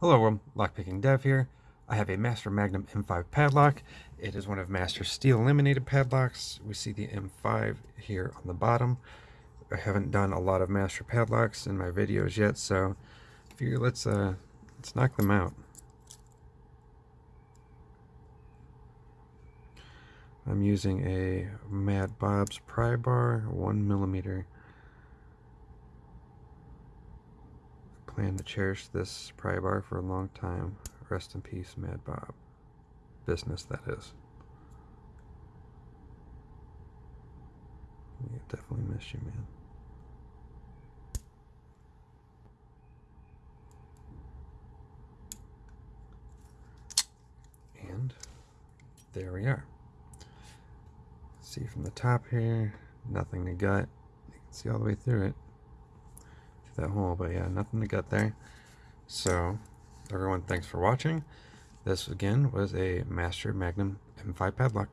Hello world, Lockpicking Dev here. I have a Master Magnum M5 padlock. It is one of Master Steel laminated padlocks. We see the M5 here on the bottom. I haven't done a lot of Master padlocks in my videos yet, so figure let's uh let's knock them out. I'm using a Mad Bob's pry bar, one millimeter. Plan to cherish this pry bar for a long time. Rest in peace, Mad Bob. Business, that is. We definitely miss you, man. And there we are. See from the top here, nothing to gut. You can see all the way through it that hole, but yeah, nothing to get there. So, everyone, thanks for watching. This, again, was a Master Magnum M5 padlock.